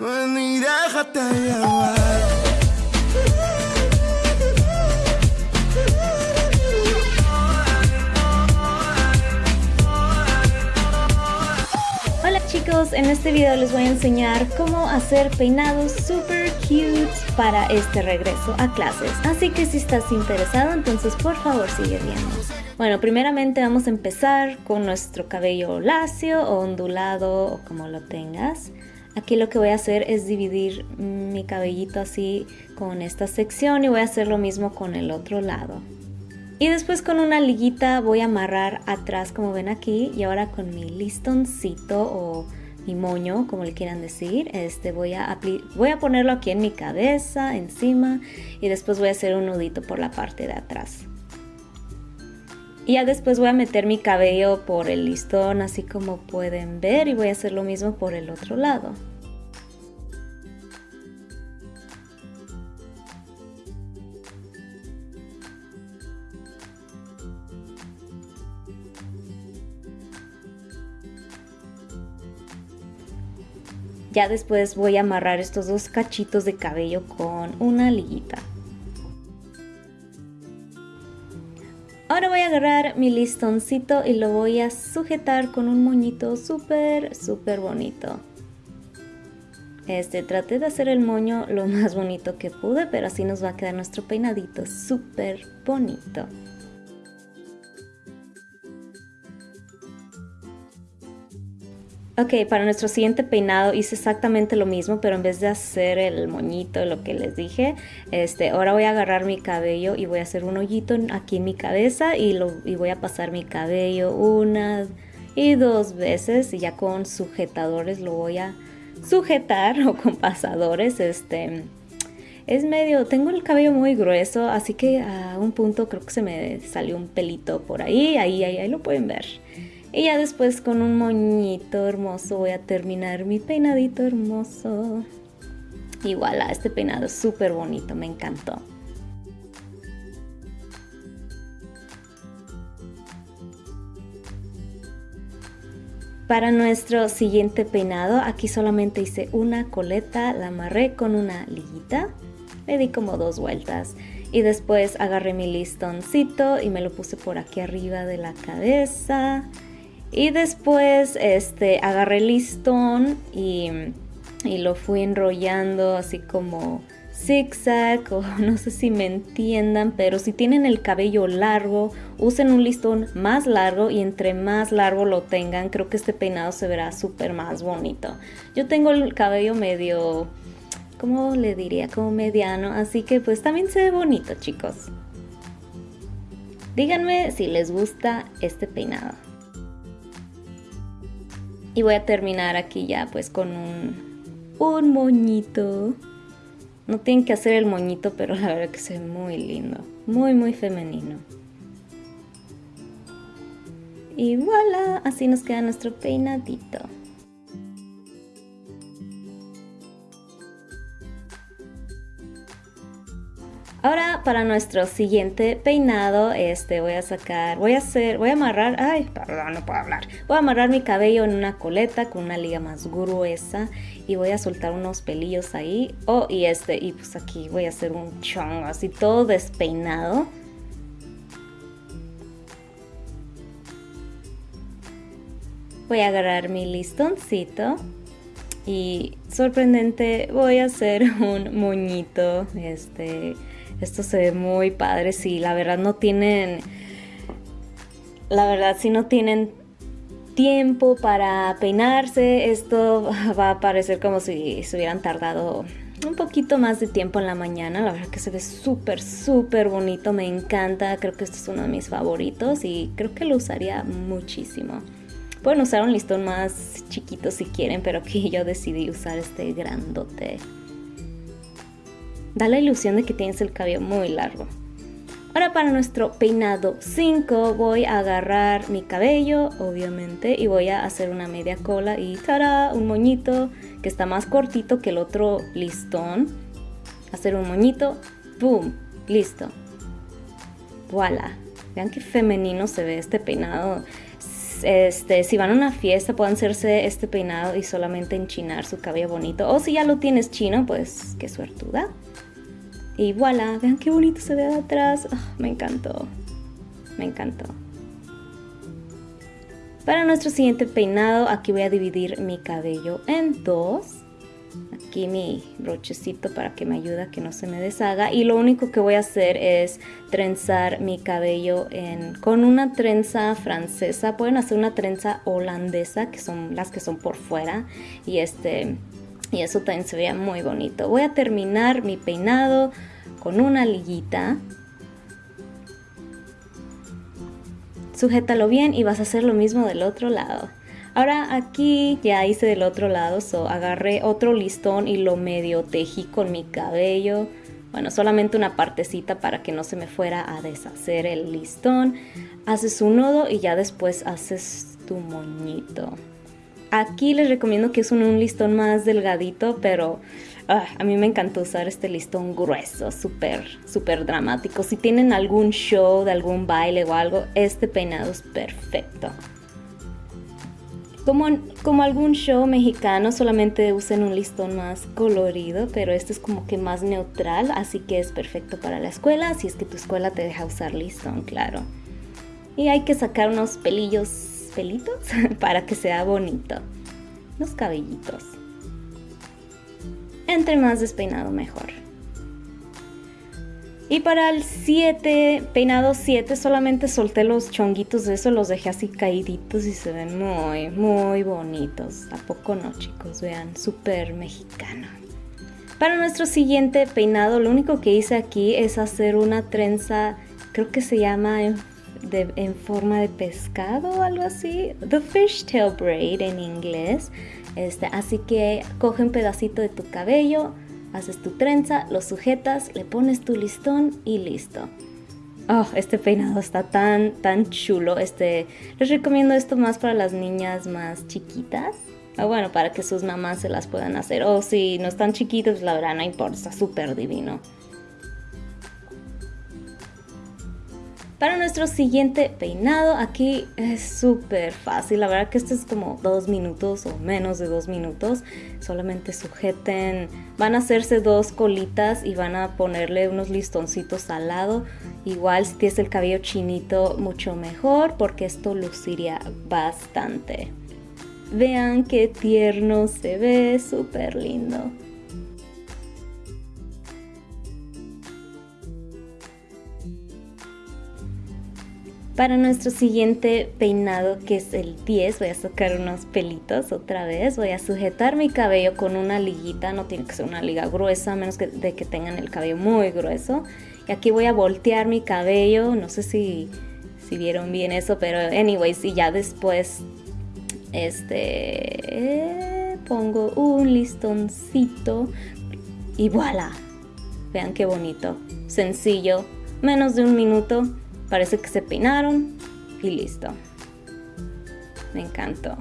Ven y déjate llevar. Hola chicos, en este video les voy a enseñar cómo hacer peinados super cute para este regreso a clases. Así que si estás interesado, entonces por favor sigue viendo. Bueno, primeramente vamos a empezar con nuestro cabello lacio o ondulado o como lo tengas. Aquí lo que voy a hacer es dividir mi cabellito así con esta sección y voy a hacer lo mismo con el otro lado. Y después con una liguita voy a amarrar atrás como ven aquí y ahora con mi listoncito o mi moño, como le quieran decir, este voy a, voy a ponerlo aquí en mi cabeza, encima y después voy a hacer un nudito por la parte de atrás. Y ya después voy a meter mi cabello por el listón así como pueden ver y voy a hacer lo mismo por el otro lado. Ya después voy a amarrar estos dos cachitos de cabello con una liguita. Ahora voy a agarrar mi listoncito y lo voy a sujetar con un moñito súper, súper bonito. Este, traté de hacer el moño lo más bonito que pude, pero así nos va a quedar nuestro peinadito súper bonito. Ok, para nuestro siguiente peinado hice exactamente lo mismo, pero en vez de hacer el moñito, lo que les dije, este, ahora voy a agarrar mi cabello y voy a hacer un hoyito aquí en mi cabeza y, lo, y voy a pasar mi cabello una y dos veces y ya con sujetadores lo voy a sujetar o con pasadores, este... Es medio, tengo el cabello muy grueso, así que a un punto creo que se me salió un pelito por ahí, ahí, ahí, ahí lo pueden ver. Y ya después con un moñito hermoso voy a terminar mi peinadito hermoso. Y voilà, este peinado es súper bonito, me encantó. Para nuestro siguiente peinado, aquí solamente hice una coleta, la amarré con una liguita, le di como dos vueltas y después agarré mi listoncito y me lo puse por aquí arriba de la cabeza y después este, agarré listón y, y lo fui enrollando así como zigzag o no sé si me entiendan, pero si tienen el cabello largo, usen un listón más largo y entre más largo lo tengan, creo que este peinado se verá súper más bonito. Yo tengo el cabello medio, ¿cómo le diría? Como mediano, así que pues también se ve bonito chicos. Díganme si les gusta este peinado. Y voy a terminar aquí ya pues con un, un moñito. No tienen que hacer el moñito, pero la verdad que se ve muy lindo. Muy, muy femenino. Y voilà, así nos queda nuestro peinadito. Ahora para nuestro siguiente peinado, este voy a sacar, voy a hacer, voy a amarrar, ay, perdón, no puedo hablar. Voy a amarrar mi cabello en una coleta con una liga más gruesa y voy a soltar unos pelillos ahí. Oh, y este, y pues aquí voy a hacer un chongo así todo despeinado. Voy a agarrar mi listoncito y sorprendente voy a hacer un moñito, este esto se ve muy padre, si la verdad no tienen, la verdad si no tienen tiempo para peinarse, esto va a parecer como si se hubieran tardado un poquito más de tiempo en la mañana. La verdad que se ve súper, súper bonito. Me encanta. Creo que este es uno de mis favoritos y creo que lo usaría muchísimo. Pueden usar un listón más chiquito si quieren, pero aquí yo decidí usar este grandote. Da la ilusión de que tienes el cabello muy largo. Ahora para nuestro peinado 5 voy a agarrar mi cabello, obviamente, y voy a hacer una media cola y ¡tará! Un moñito que está más cortito que el otro listón. Hacer un moñito, ¡pum! Listo. ¡Voilà! Vean qué femenino se ve este peinado. este, si van a una fiesta, pueden hacerse este peinado y solamente enchinar su cabello bonito. O si ya lo tienes chino, pues qué suertuda. Y voilà, vean qué bonito se ve de atrás. Ah, me encantó. Me encantó. Para nuestro siguiente peinado, aquí voy a dividir mi cabello en dos aquí mi brochecito para que me ayude a que no se me deshaga y lo único que voy a hacer es trenzar mi cabello con una trenza francesa pueden hacer una trenza holandesa que son las que son por fuera y este y eso también se veía muy bonito voy a terminar mi peinado con una liguita sujétalo bien y vas a hacer lo mismo del otro lado Ahora aquí ya hice del otro lado, so agarré otro listón y lo medio tejí con mi cabello. Bueno, solamente una partecita para que no se me fuera a deshacer el listón. Haces un nudo y ya después haces tu moñito. Aquí les recomiendo que es un, listón más delgadito, pero ah, a mí me encanta usar este listón grueso, súper, súper dramático. Si tienen algún show de algún baile o algo, este peinado es perfecto. Como, como algún show mexicano, solamente usen un listón más colorido, pero este es como que más neutral, así que es perfecto para la escuela, si es que tu escuela te deja usar listón, claro. Y hay que sacar unos pelillos, pelitos, para que sea bonito. Los cabellitos. Entre más despeinado, mejor. Y para el 7, peinado 7, solamente solté los chonguitos de eso, los dejé así caíditos y se ven muy, muy bonitos. ¿A poco no, chicos? Vean, súper mexicano. Para nuestro siguiente peinado, lo único que hice aquí es hacer una trenza, creo que se llama en forma de pescado o algo así. The fishtail braid en inglés. Este, así que coge un pedacito de tu cabello, haces tu trenza, lo sujetas, le pones tu listón y listo. Oh, este peinado está tan, tan chulo. Este, les recomiendo esto más para las niñas más chiquitas. O bueno, para que sus mamás se las puedan hacer. O si no están chiquitos, la verdad no importa, está súper divino. Para nuestro siguiente peinado, aquí es súper fácil. La verdad que esto es como dos minutos o menos de dos minutos. Solamente sujeten, van a hacerse dos colitas y van a ponerle unos listoncitos al lado. Igual si tienes el cabello chinito, mucho mejor porque esto luciría bastante. Vean qué tierno se ve, súper lindo. Para nuestro siguiente peinado, que es el 10, voy a sacar unos pelitos otra vez. Voy a sujetar mi cabello con una liguita, no tiene que ser una liga gruesa, a menos que, de que tengan el cabello muy grueso. Y aquí voy a voltear mi cabello, no sé si, si vieron bien eso, pero anyways, y ya después este pongo un listoncito y voilà. Vean qué bonito, sencillo, menos de un minuto Parece que se peinaron y listo. Me encantó.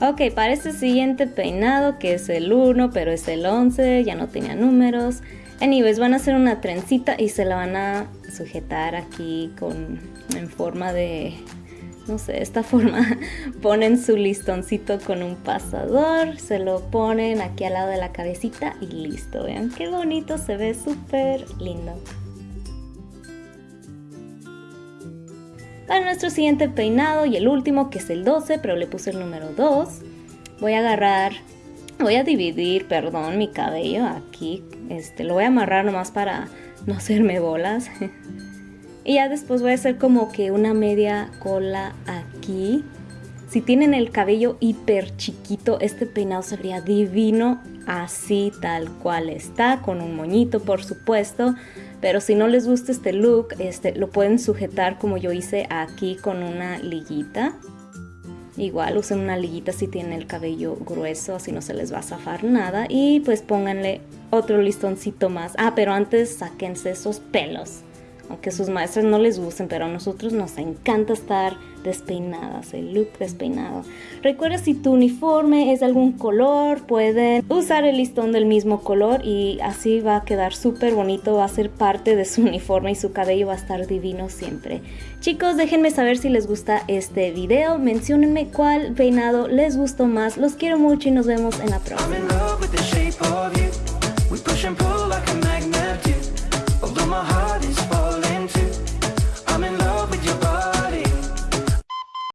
Ok, para este siguiente peinado, que es el 1, pero es el 11, ya no tenía números. Anyways, van a hacer una trencita y se la van a sujetar aquí con en forma de no sé, esta forma ponen su listoncito con un pasador, se lo ponen aquí al lado de la cabecita y listo. Vean qué bonito, se ve súper lindo. Para nuestro siguiente peinado y el último, que es el 12, pero le puse el número 2, voy a agarrar, voy a dividir, perdón, mi cabello aquí. Este, lo voy a amarrar nomás para no hacerme bolas. Y ya después voy a hacer como que una media cola aquí. Si tienen el cabello hiper chiquito, este peinado sería divino así tal cual está, con un moñito por supuesto. Pero si no les gusta este look, este, lo pueden sujetar como yo hice aquí con una liguita. Igual usen una liguita si tienen el cabello grueso, así no se les va a zafar nada. Y pues pónganle otro listoncito más. Ah, pero antes sáquense esos pelos aunque sus maestras no les gusten, pero a nosotros nos encanta estar despeinadas, el look despeinado. Recuerda si tu uniforme es de algún color, pueden usar el listón del mismo color y así va a quedar súper bonito, va a ser parte de su uniforme y su cabello va a estar divino siempre. Chicos, déjenme saber si les gusta este video, menciónenme cuál peinado les gustó más, los quiero mucho y nos vemos en la próxima.